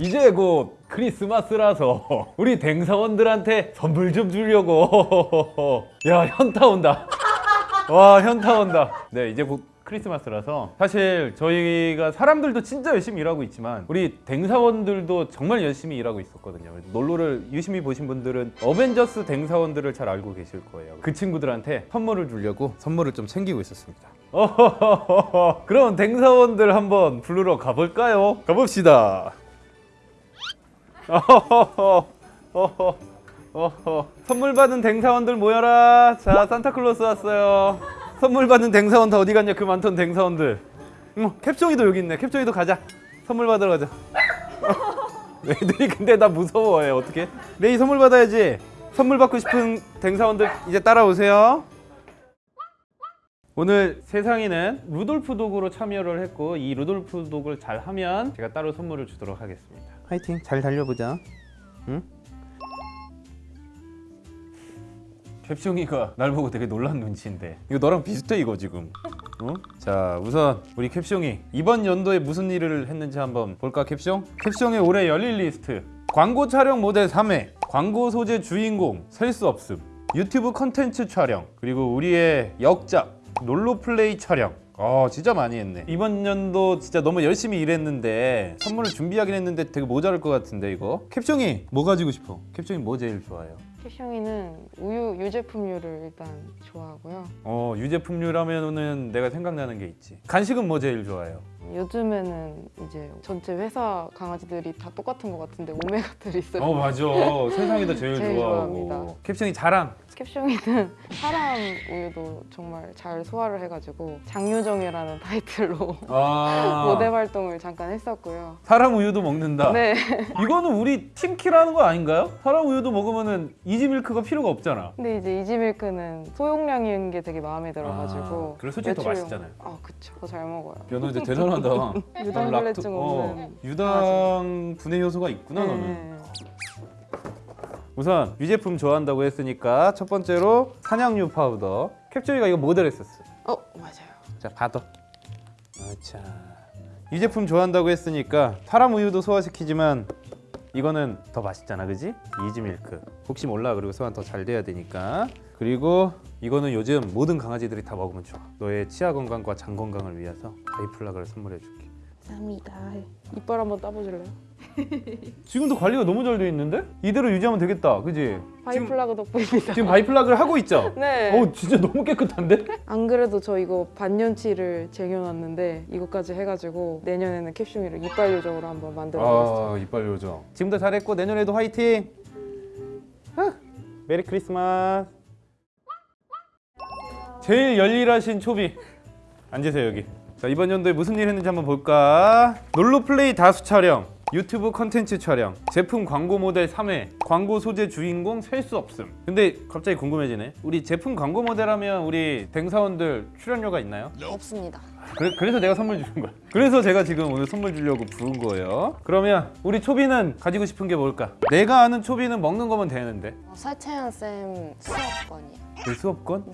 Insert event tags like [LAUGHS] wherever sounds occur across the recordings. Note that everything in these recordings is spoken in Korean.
이제 곧 크리스마스라서 [LAUGHS] 우리 댕사원들한테 선물 좀 주려고. [LAUGHS] 야 현타 온다. [LAUGHS] 와 현타 온다. 네 이제 곧 크리스마스라서 사실 저희가 사람들도 진짜 열심히 일하고 있지만 우리 댕사원들도 정말 열심히 일하고 있었거든요. 놀로를 유심히 보신 분들은 어벤져스 댕사원들을 잘 알고 계실 거예요. 그 친구들한테 선물을 주려고 선물을 좀 챙기고 있었습니다. 어허허허. 그럼 댕사원들 한번 부르러 가볼까요? 가봅시다 선물 받은 댕사원들 모여라. 자, 산타클로스 왔어요. 선물 받은 댕사원 다 어디 갔냐? 그 많던 댕사원들. 음, 캡종이도 여기 있네. 캡종이도 가자. 선물 받으러 가자. [LAUGHS] 애들이 근데 나 무서워해. 어떻게? 레이 선물 받아야지. 선물 받고 싶은 댕사원들 이제 따라오세요. 오늘 세상이는 루돌프 dog으로 참여를 했고 이 루돌프 dog을 잘 하면 제가 따로 선물을 주도록 하겠습니다. 화이팅. 잘 달려보자. 응? 캡숑이가 날 보고 되게 놀란 눈치인데 이거 너랑 비슷해 이거 지금 어? 자 우선 우리 캡숑이 이번 연도에 무슨 일을 했는지 한번 볼까 캡숑? 캡숑의 올해 열일 리스트 광고 촬영 모델 3회 광고 소재 주인공 셀 수 없음 유튜브 컨텐츠 촬영 그리고 우리의 역작 롤로플레이 촬영 아 진짜 많이 했네 이번 연도 진짜 너무 열심히 일했는데 선물을 준비하긴 했는데 되게 모자랄 것 같은데 이거 캡숑이 뭐 가지고 싶어? 캡숑이 뭐 제일 좋아해요? 캡숑이는 우유 유제품류를 일단 좋아하고요. 어 유제품류라면은 내가 생각나는 게 있지 간식은 뭐 제일 좋아해요? 요즘에는 이제 전체 회사 강아지들이 다 똑같은 것 같은데 오메가들이 있어요. 어 맞아 [LAUGHS] 세상이도 제일, 제일 좋아하고 좋아합니다. 캡숑이 자랑 캡숑이는 사람 우유도 정말 잘 소화를 해가지고 장유정이라는 타이틀로 아 [LAUGHS] 모델 활동을 잠깐 했었고요. 사람 우유도 먹는다 네. 이거는 우리 team kill하는 거 아닌가요? 사람 우유도 먹으면은 이지밀크가 필요가 없잖아 근데 이제 이지밀크는 소용량인 게 되게 마음에 들어가지고 아, 그래서 솔직히 더 외출용- 맛있잖아요. 아 그쵸. 더 잘 먹어요. 야너 이제 대단 하다. [LAUGHS] 유당불내증 어, 없는 유당 분해 요소가 있구나 너는. 네. 우선 유제품 좋아한다고 했으니까 첫 번째로 산양유 파우더. 캡슐이가 이거 모델 했었어 어 맞아요. 자 받아 아차. 유제품 좋아한다고 했으니까 사람 우유도 소화시키지만 이거는 더 맛있잖아 그지? 이지밀크. 혹시 몰라. 그리고 소화 더 잘 돼야 되니까 그리고 이거는 요즘 모든 강아지들이 다 먹으면 좋아 너의 치아 건강과 장 건강을 위해서 바이플라그를 선물해 줄게 감사합니다. 이빨 한번 까보실래요? [LAUGHS] 지금도 관리가 너무 잘 돼 있는데? 이대로 유지하면 되겠다 그지? 바이플라그 덕분입니다. 지금 바이플라그를 하고 있죠? [LAUGHS] 네. 어 진짜 너무 깨끗한데? [LAUGHS] 안 그래도 저 이거 반년치를 쟁여놨는데 이것까지 해가지고 내년에는 캡슐이를 이빨 요정으로 한번 만들어보겠습니다. 아 이빨 요정 지금도 잘했고 내년에도 화이팅 아, 메리 크리스마스 제일 열일하신 초비 앉으세요 여기 자 이번 연도에 무슨 일 했는지 한번 볼까 놀로플레이 다수 촬영 유튜브 컨텐츠 촬영 제품 광고 모델 3회 광고 소재 주인공 셀 수 없음 근데 갑자기 궁금해지네 우리 제품 광고 모델 하면 우리 댕사원들 출연료가 있나요? 없습니다. 그래, 그래 서 내가 선물 주는 거야. 그래서 제가 지금 오늘 선물 주려고 부른 거예요. 그러면 우리 초비는 가지고 싶은 게 뭘까? 내가 아는 초비는 먹는 거면 되는데. 어, 설채연 쌤 수업권이요. 내 수업권?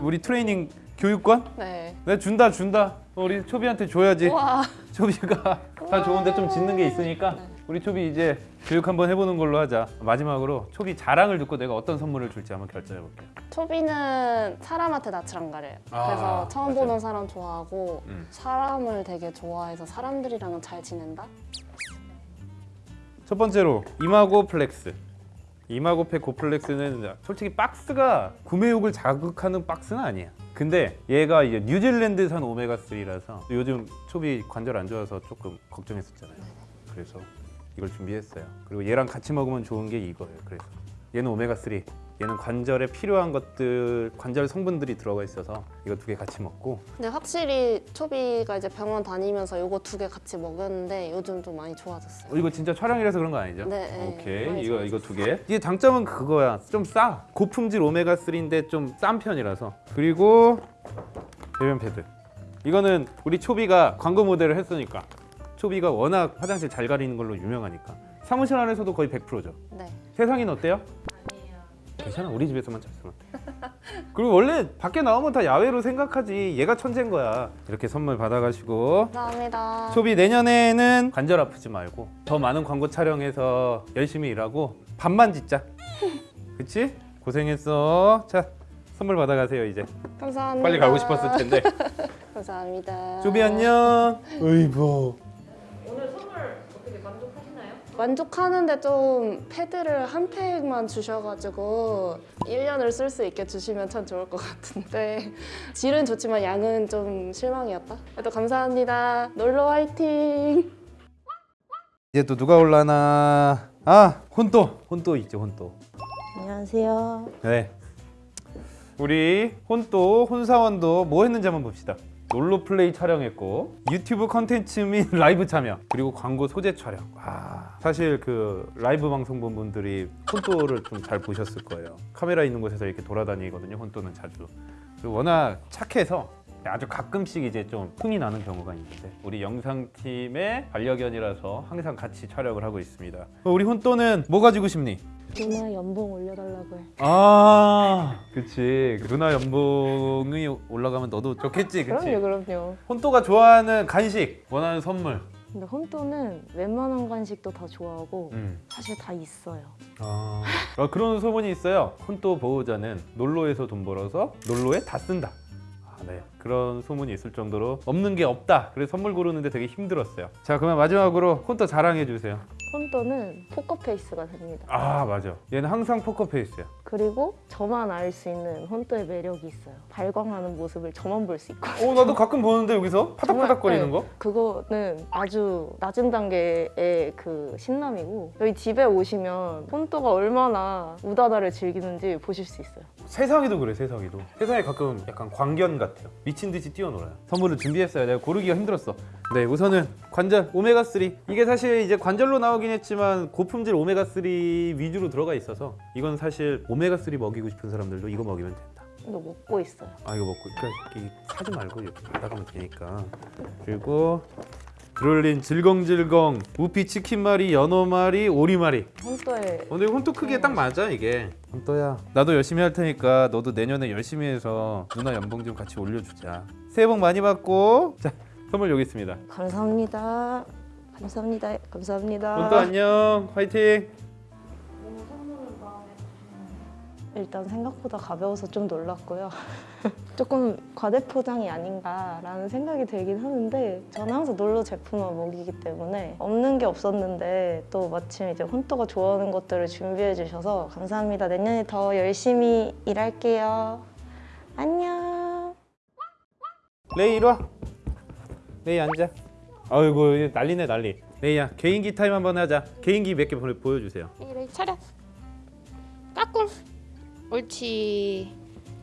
우리 트레이닝 교육권? 네. 내가 준다 준다. 어, 우리 초비한테 줘야지. 와. [LAUGHS] 초비가 다 좋은데 좀 짓는 게 있으니까 우리 초비 이제 교육 한번 해보는 걸로 하자. 마지막으로 초비 자랑을 듣고 내가 어떤 선물을 줄지 한번 결정해 볼게. 초비는 사람한테 낯을 안 가려요. 아, 그래서 처음 맞아요. 보는 사람 좋아하고 음. 사람을 되게 좋아해서 사람들이랑은 잘 지낸다. 첫 번째로 이마고 플렉스. 이마고팩 고플렉스는 솔직히 박스가 구매욕을 자극하는 박스는 아니야. 근데 얘가 이제 뉴질랜드산 오메가 3라서 요즘 초비 관절 안 좋아서 조금 걱정했었잖아요. 그래서 이걸 준비했어요. 그리고 얘랑 같이 먹으면 좋은 게 이거예요. 그래서 얘는 오메가 3, 얘는 관절에 필요한 것들, 관절 성분들이 들어가 있어서 이거 두 개 같이 먹고 근데 확실히 초비가 이제 병원 다니면서 요거 두 개 같이 먹였는데 요즘 좀 많이 좋아졌어요. 어, 이거 진짜 촬영이라서 그런 거 아니죠? 네, 네. 오케이 이거 이거 두 개. 이게 장점은 그거야. 좀 싸. 고품질 오메가 3인데 좀 싼 편이라서. 그리고 배변 패드. 이거는 우리 초비가 광고 모델을 했으니까. 초비가 워낙 화장실 잘 가리는 걸로 유명하니까. 사무실 안에서도 거의 100%죠. 네. 세상엔 어때요? 괜찮아. 우리 집에서만 잤으면 돼. [LAUGHS] 그리고 원래 밖에 나오면 다 야외로 생각하지 얘가 천재인 거야 이렇게 선물 받아가시고 감사합니다. 소비 내년에는 관절 아프지 말고 더 많은 광고 촬영해서 열심히 일하고 밥만 짓자 [LAUGHS] 그치? 고생했어 자 선물 받아가세요 이제 감사합니다. 빨리 가고 싶었을 텐데 [LAUGHS] 감사합니다. 소비 안녕 어이구 만족하는데 좀 패드를 한 팩만 주셔가지고 1년을 쓸 수 있게 주시면 참 좋을 것 같은데 [LAUGHS] 질은 좋지만 양은 좀 실망이었다. 그래도 감사합니다. 놀러 화이팅! 이제 또 누가 올라나 아 혼또 혼또 있죠 혼또 안녕하세요. 네. 우리 혼또 혼사원도 뭐 했는지 한번 봅시다. 놀로 플레이 촬영했고 유튜브 컨텐츠 및 [LAUGHS] 라이브 참여 그리고 광고 소재 촬영. 와 사실 그 라이브 방송 본 분들이 혼또를 좀 잘 보셨을 거예요. 카메라 있는 곳에서 이렇게 돌아다니거든요. 혼또는 자주. 그리고 워낙 착해서 아주 가끔씩 이제 좀 흥이 나는 경우가 있는데 우리 영상팀의 반려견이라서 항상 같이 촬영을 하고 있습니다. 어, 우리 혼또는 뭐 가지고 싶니? 누나 연봉 올려달라고 해. 아, 그치. 누나 연봉이 올라가면 너도 좋겠지, 그치? 그럼요, 그럼요. 혼또가 좋아하는 간식, 원하는 선물. 근데 혼또는 웬만한 간식도 다 좋아하고 음. 사실 다 있어요. 아. 어, 그런 소문이 있어요. 혼또 보호자는 놀로에서 돈 벌어서 놀로에 다 쓴다. 아, 네. 그런 소문이 있을 정도로 없는 게 없다. 그래서 선물 고르는데 되게 힘들었어요. 자, 그러면 마지막으로 혼또 자랑해 주세요. 혼또는 포커페이스가 됩니다. 아, 맞아. 얘는 항상 포커페이스야. 그리고 저만 알 수 있는 혼또의 매력이 있어요. 발광하는 모습을 저만 볼 수 있고. 어, 나도 가끔 보는데 여기서 파닥파닥거리는 거? 그거는 아주 낮은 단계의 그 신남이고 여기 집에 오시면 혼또가 얼마나 우다다를 즐기는지 보실 수 있어요. 세상에도 그래 세상에도 세상에 가끔 약간 광견 같아요 미친 듯이 뛰어놀아요 선물을 준비했어요 내가 고르기가 힘들었어 네 우선은 관절 오메가3 이게 사실 이제 관절로 나오긴 했지 만 고품질 오메가3 위주로 들어가 있어서 이건 사실 오메가3 먹이고 싶은 사람들도 이거 먹이면 된다. 이거 먹고 있어요. 아 이거 먹고 그러니까 사지 말고 이렇게 받아가면 되니까. 그리고 드롤린 질겅질겅 우피 치킨말이 연어말이 오리말이. 혼또의 어, 근데 혼또 크기에 딱 맞아 이게. 혼또야. 나도 열심히 할 테니까 너도 내년에 열심히 해서 누나 연봉 좀 같이 올려주자. 새해 복 많이 받고. 자 선물 여기 있습니다. 감사합니다. 감사합니다. 감사합니다. 혼또 안녕 화이팅 일단 생각보다 가벼워서 좀 놀랐고요. [LAUGHS] 조금 과대포장이 아닌가라는 생각이 들긴 하는데 저는 항상 놀러 제품만 먹이기 때문에 없는 게 없었는데 또 마침 이제 혼또가 좋아하는 것들을 준비해 주셔서 감사합니다. 내년에 더 열심히 일할게요. 안녕. 레이 이리 와 레이 앉아 아이고 난리네 난리. 레이야 개인기 타임 한번 하자. 개인기 몇 개 보여주세요. 이래 차렷 까꿍. 옳지.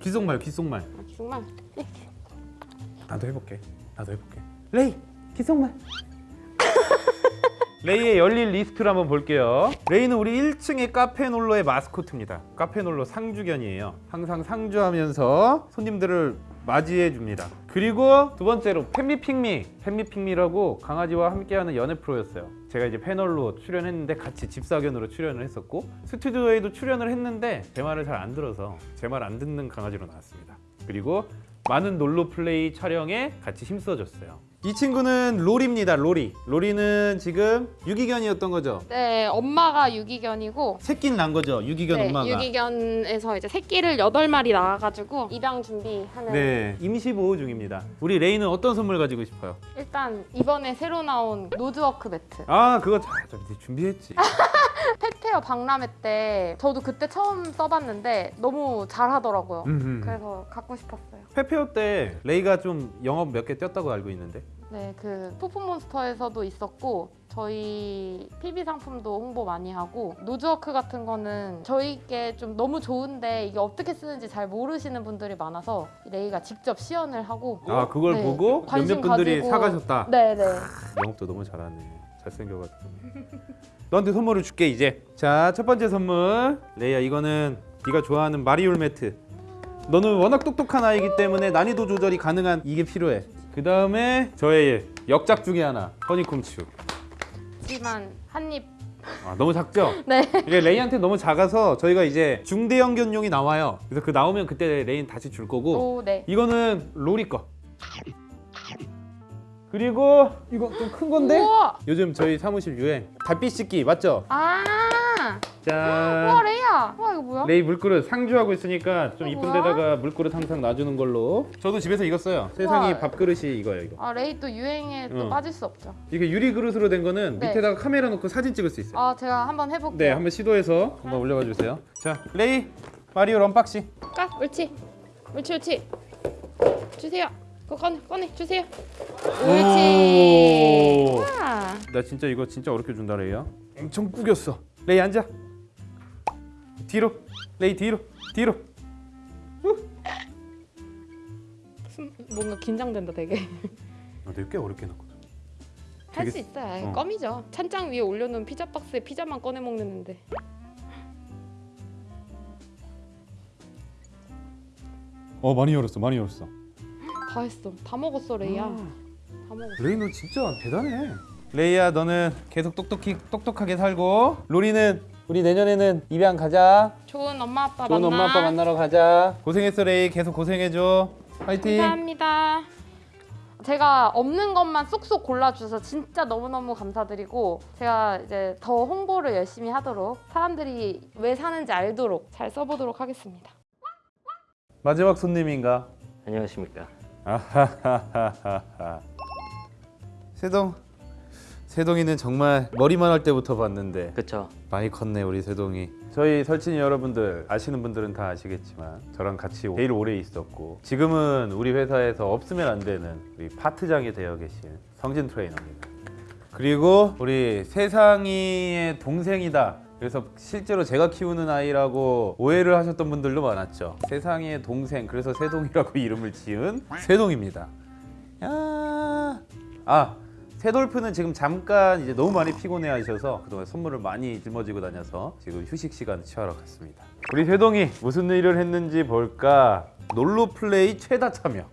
귓속말 귓속말. 아, 정말. 나도 해볼게. 나도 해볼게. 레이 귓속말. 레이의 열일 리스트를 한번 볼게요. 레이는 우리 1층의 카페놀로의 마스코트입니다. 카페놀로 상주견이에요. 항상 상주하면서 손님들을 맞이해 줍니다. 그리고 두 번째로 팬미핑미. 팬미핑미라고 강아지와 함께하는 연애 프로였어요. 제가 이제 패널로 출연했는데 같이 집사견으로 출연을 했었고 스튜디오에도 출연을 했는데 제 말을 잘 안 들어서 제 말 안 듣는 강아지로 나왔습니다. 그리고 많은 놀로 플레이 촬영에 같이 힘써줬어요. 이 친구는 로리입니다. 로리. 로리는 지금 유기견이었던 거죠. 네 엄마가 유기견이고 새끼는 난 거죠. 유기견 네, 엄마가. 유기견에서 이제 새끼를 8마리 낳아가지고 입양 준비하는 네, 임시 보호 중입니다. 우리 레이는 어떤 선물 가지고 싶어요? 일단 이번에 새로 나온 nose work 매트 아, 그거 잘 준비했지. [LAUGHS] pet fair 박람회 때 저도 그때 처음 써봤는데 너무 잘하더라고요 음, 음. 그래서 갖고 싶었어요 페페오 때 레이가 좀 영업 몇 개 뛰었다고 알고 있는데. 네, 그 포프몬스터에서도 있었고 저희 PB 상품도 홍보 많이 하고 nose work 같은 거는 저희께 좀 너무 좋은데 이게 어떻게 쓰는지 잘 모르시는 분들이 많아서 레이가 직접 시연을 하고 아, 그걸 네, 보고 관심 몇몇 분들이 가지고- 사가셨다. 네, 네. 영업도 너무 잘하네. 잘생겨가지고. 너한테 선물을 줄게 이제. 자, 첫 번째 선물. 레이야, 이거는 네가 좋아하는 마리올 매트. 너는 워낙 똑똑한 아이기 때문에 난이도 조절이 가능한 이게 필요해. 그 다음에 저의 역작 중에 하나, 허니콤추. 하지만 한입 아, 너무 작죠? [LAUGHS] 네. 이게 레이한테 너무 작아서 저희가 이제 중대형 견용이 나와요. 그래서 그 나오면 그때 레이는 다시 줄 거고 오, 네. 이거는 로리 거. 그리고 이거 좀 큰 건데 우와! 요즘 저희 사무실 유행 달빛 식기 맞죠? 아! 와, 짠. 레이야! 와, 이거 뭐야? 레이 물그릇 상주하고 있으니까 좀 어, 이쁜? 데다가 물그릇 항상 놔주는 걸로. 저도 집에서 이거 써요. 세상이 우와. 밥그릇이 이거예요 이거. 아, 레이 또 유행에 또 어. 빠질 수 없죠. 이게 유리 그릇으로 된 거는 네. 밑에다가 카메라 놓고 사진 찍을 수 있어요. 아, 제가 한번 해볼게요. 네, 한번 시도해서 한번 올려봐 주세요. 자, 레이 마리오 unboxing. 까, 옳지. 옳지, 옳지. 주세요. 그거 꺼내, 꺼내, 주세요. 옳지. 오. 와. 나 진짜 이거 진짜 어렵게 준다 레이야. 엄청 구겼어. 레이 앉아. 뒤로. 레이 뒤로. 뒤로. 숨- 뭔가 긴장된다, 되게. 아, 내가 꽤 어렵게 넣거든. 할 수 있어요. 어. 껌이죠. 찬장 위에 올려놓은 피자 박스에 피자만 꺼내 먹는데. 어, 많이 열었어. 많이 열었어. 다 했어. 다 먹었어, 레이야. 아. 다 먹었어. 레이 너 진짜 대단해. 레이야, 너는 계속 똑똑히 똑똑하게 살고 로리는 우리 내년에는 입양 가자. 좋은 엄마 아빠 좋은 만나. 엄마 아빠 만나러 가자. 고생했어 레이. 계속 고생해줘. 파이팅. 감사합니다. 제가 없는 것만 쏙쏙 골라주셔서 진짜 너무너무 감사드리고 제가 이제 더 홍보를 열심히 하도록 사람들이 왜 사는지 알도록 잘 써보도록 하겠습니다. 마지막 손님인가? 안녕하십니까. 아하하하하. 세동. 세동이는 정말 머리만 할 때부터 봤는데 그쵸? 많이 컸네 우리 세동이. 저희 설친이 여러분들 아시는 분들은 다 아시겠지만 저랑 같이 제일 오래 있었고 지금은 우리 회사에서 없으면 안 되는 우리 파트장이 되어 계신 성진 트레이너입니다. 그리고 우리 세상이의 동생이다. 그래서 실제로 제가 키우는 아이라고 오해를 하셨던 분들도 많았죠. 세상이의 동생, 그래서 세동이라고 [LAUGHS] 이름을 지은 세동입니다. 야, 아 세돌프는 지금 잠깐 이제 너무 많이 피곤해 하셔서 그동안 선물을 많이 짊어지고 다녀서 지금 휴식 시간 취하러 갔습니다. 우리 세동이 무슨 일을 했는지 볼까? 놀로 플레이 최다 참여.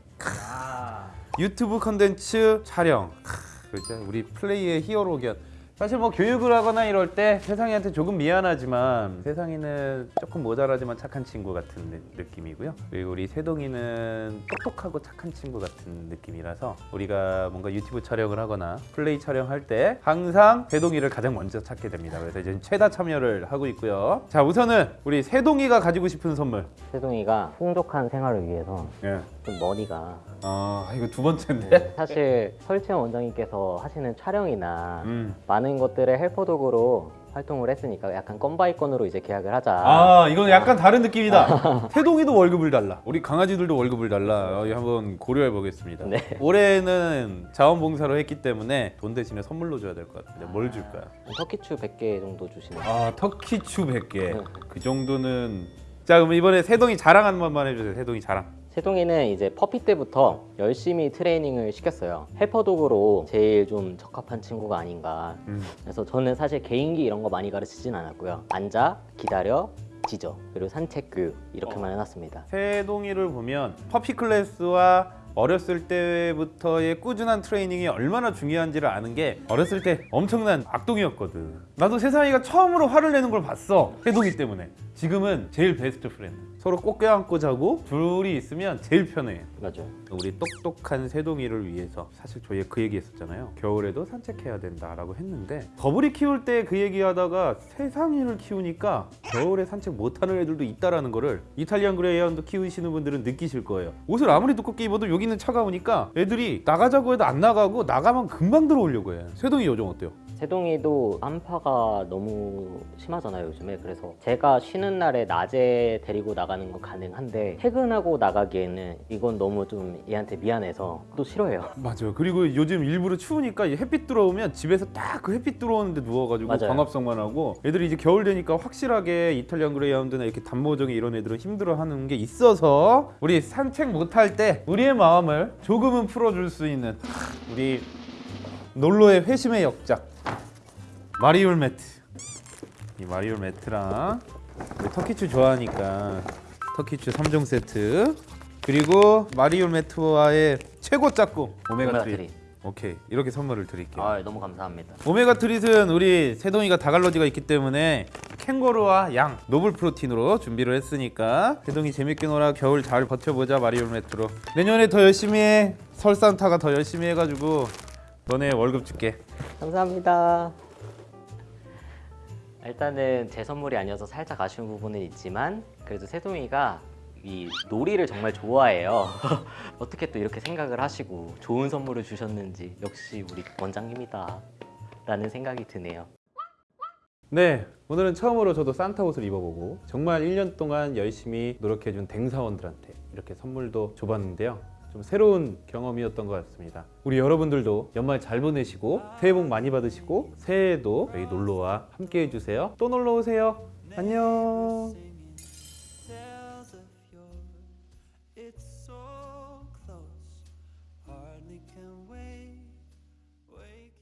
유튜브 컨텐츠 촬영. 크, 그죠? 우리 플레이의 히어로 견. 사실 뭐 교육을 하거나 이럴 때 세상이한테 조금 미안하지만 세상이는 조금 모자라지만 착한 친구 같은 느- 느낌이고요. 그리고 우리 세동이는 똑똑하고 착한 친구 같은 느낌이라서 우리가 뭔가 유튜브 촬영을 하거나 플레이 촬영할 때 항상 세동이를 가장 먼저 찾게 됩니다. 그래서 이제 최다 참여를 하고 있고요. 자 우선은 우리 세동이가 가지고 싶은 선물. 세동이가 풍족한 생활을 위해서 예. 좀 머리가 아 이거 두 번째인데. 사실 설채원 원장님께서 하시는 촬영이나 음. 많은 것들의 헬퍼 도구로 활동을 했으니까 약간 건바이 건으로 이제 계약을 하자. 아 이건 약간 다른 느낌이다. [LAUGHS] 태동이도 월급을 달라. 우리 강아지들도 월급을 달라. 어, 한번 고려해 보겠습니다. 네. 올해는 자원봉사로 했기 때문에 돈 대신에 선물로 줘야 될 것 같은데 뭘 줄까요? 터키추 100개 정도 주시는 아 turkey chew 100개. 네. 그 정도는 자 그럼 이번에 세동이 자랑 한 번만 해주세요. 세동이 자랑. 세동이는 이제 puppy 때부터 열심히 트레이닝을 시켰어요. helper dog으로 제일 좀 적합한 친구가 아닌가. 음. 그래서 저는 사실 개인기 이런 거 많이 가르치진 않았고요. 앉아, 기다려, 짖어, 그리고 산책 교육 이렇게만 해놨습니다. 세동이를 보면 puppy class와 어렸을 때부터의 꾸준한 트레이닝이 얼마나 중요한지를 아는 게 어렸을 때 엄청난 악동이었거든. 나도 세상이가 처음으로 화를 내는 걸 봤어. 세동이 때문에. 지금은 제일 best friend. 서로 꼭 껴안고 자고 둘이 있으면 제일 편해. 맞아요. 우리 똑똑한 세동이를 위해서 사실 저희 그 얘기 했었잖아요. 겨울에도 산책해야 된다 라고 했는데 더블이 키울 때 그 얘기 하다가 세상이를 키우니까 겨울에 산책 못하는 애들도 있다라는 거를 이탈리안 그레이하운드 키우시는 분들은 느끼실 거예요. 옷을 아무리 두껍게 입어도 여기 는 차가우니까 애들이 나가자고 해도 안 나가고 나가면 금방 들어오려고 해. 세동이 요즘 어때요? 세동이도 한파가 너무 심하잖아요 요즘에 그래서 제가 쉬는 날에 낮에 데리고 나가는 건 가능한데 퇴근하고 나가기에는 이건 너무 좀 얘한테 미안해서 또 싫어해요 [LAUGHS] 맞아요. 그리고 요즘 일부러 추우니까 이 햇빛 들어오면 집에서 딱 그 햇빛 들어오는데 누워가지고 맞아요. 광합성만 하고 애들이 이제 겨울 되니까 확실하게 이탈리안 그레이하운드나 이렇게 단모정이 이런 애들은 힘들어하는 게 있어서 우리 산책 못할 때 우리의 마음을 조금은 풀어줄 수 있는 우리 놀러의 회심의 역작 마리올 매트 이 마리올 매트랑 터키추 좋아하니까 터키추 3종 세트 그리고 마리올 매트와의 최고 짝꿍 오메가 3 오메가3. 오케이 이렇게 선물을 드릴게요. 아 너무 감사합니다. 오메가 트릿은 우리 세동이가 다갈러지가 있기 때문에 캥거루와 양 노블 프로틴으로 준비를 했으니까 세동이 재밌게 놀아 겨울 잘 버텨보자 마리오 메트로 내년에 더 열심히 해 설산타가 더 열심히 해가지고 너네 월급 줄게 감사합니다. 일단은 제 선물이 아니어서 살짝 아쉬운 부분은 있지만 그래도 세동이가 이 놀이를 정말 좋아해요. [LAUGHS] 어떻게 또 이렇게 생각을 하시고 좋은 선물을 주셨는지 역시 우리 원장님이다 라는 생각이 드네요. 네 오늘은 처음으로 저도 산타 옷을 입어보고 정말 1년 동안 열심히 노력해준 댕사원들한테 이렇게 선물도 줘봤는데요 좀 새로운 경험이었던 것 같습니다. 우리 여러분들도 연말 잘 보내시고 새해 복 많이 받으시고 새해에도 저희 놀러와 함께 해주세요. 또 놀러 오세요. 안녕